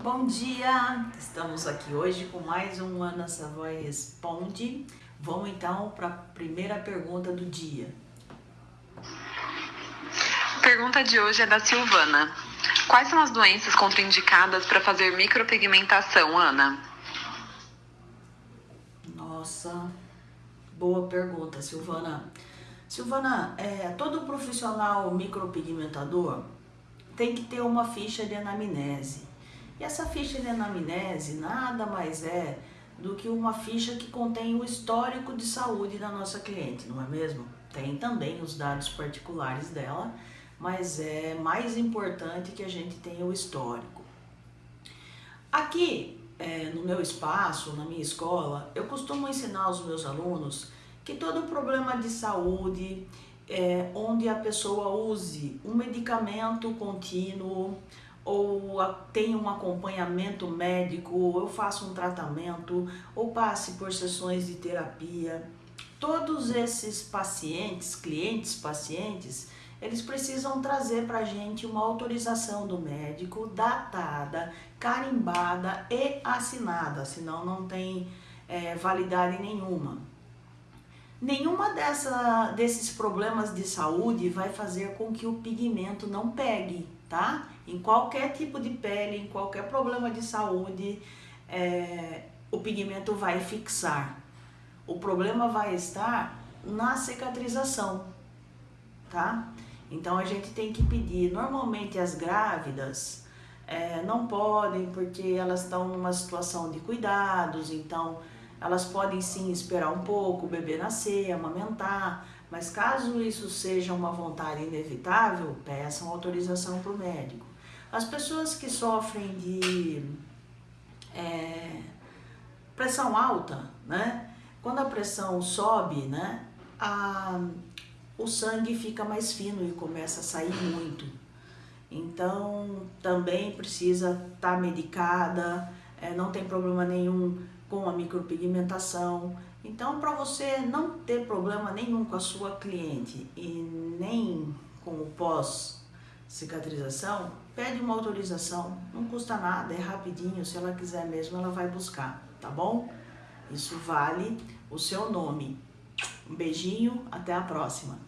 Bom dia! Estamos aqui hoje com mais um Ana Savoy Responde. Vamos então para a primeira pergunta do dia. A pergunta de hoje é da Silvana. Quais são as doenças contraindicadas para fazer micropigmentação, Ana? Nossa, boa pergunta, Silvana. Silvana, é, todo profissional micropigmentador tem que ter uma ficha de anamnese. E essa ficha de anamnese nada mais é do que uma ficha que contém o histórico de saúde da nossa cliente, não é mesmo? Tem também os dados particulares dela, mas é mais importante que a gente tenha o histórico. Aqui, é, no meu espaço, na minha escola, eu costumo ensinar aos meus alunos que todo problema de saúde, é, onde a pessoa use um medicamento contínuo, ou tem um acompanhamento médico, eu faço um tratamento, ou passe por sessões de terapia. Todos esses pacientes, clientes, pacientes, eles precisam trazer para a gente uma autorização do médico datada, carimbada e assinada, senão não tem é, validade nenhuma. Nenhuma dessa, desses problemas de saúde vai fazer com que o pigmento não pegue, tá? Em qualquer tipo de pele, em qualquer problema de saúde, é, o pigmento vai fixar. O problema vai estar na cicatrização, tá? Então a gente tem que pedir, normalmente as grávidas é, não podem porque elas estão numa situação de cuidados, então elas podem sim esperar um pouco o bebê nascer, amamentar, mas caso isso seja uma vontade inevitável, peçam autorização para o médico. As pessoas que sofrem de é, pressão alta, né? Quando a pressão sobe, né? A, o sangue fica mais fino e começa a sair muito. Então, também precisa estar tá medicada, é, não tem problema nenhum com a micropigmentação. Então, para você não ter problema nenhum com a sua cliente e nem com o pós-cicatrização, pede uma autorização, não custa nada, é rapidinho, se ela quiser mesmo, ela vai buscar, tá bom? Isso vale o seu nome. Um beijinho, até a próxima.